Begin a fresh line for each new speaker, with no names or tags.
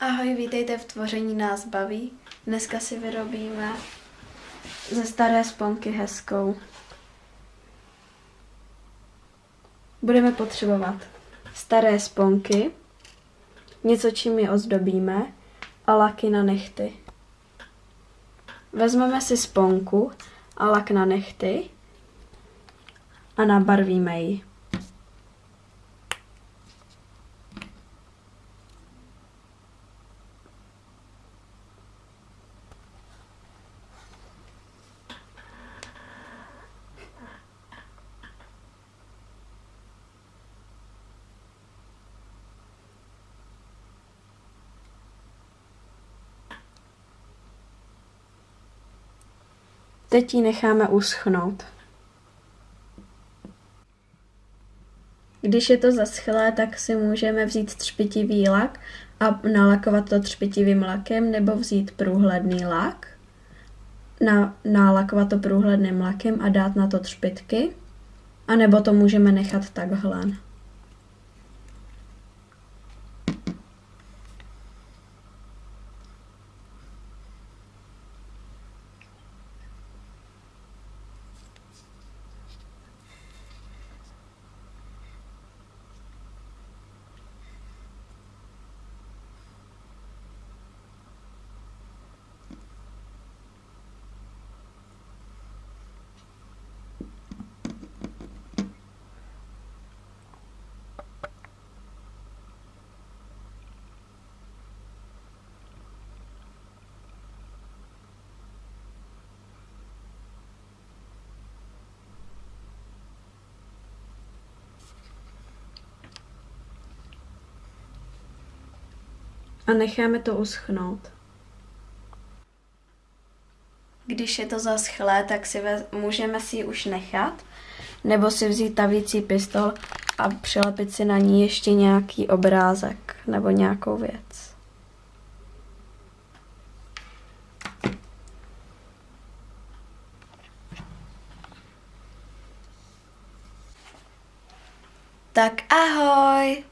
Ahoj, vítejte v Tvoření nás baví. Dneska si vyrobíme ze staré sponky hezkou. Budeme potřebovat staré sponky, něco čím je ozdobíme a laky na nechty. Vezmeme si sponku a lak na nechty a nabarvíme ji. Teď ji necháme uschnout. Když je to zaschlé, tak si můžeme vzít třpitivý lak a nalakovat to třpitivým lakem, nebo vzít průhledný lak, na, nalakovat to průhledným lakem a dát na to třpitky, a nebo to můžeme nechat takhle. A necháme to uschnout. Když je to zaschlé, tak si vez, můžeme si ji už nechat, nebo si vzít tavící pistol a přilepit si na ní ještě nějaký obrázek nebo nějakou věc. Tak ahoj!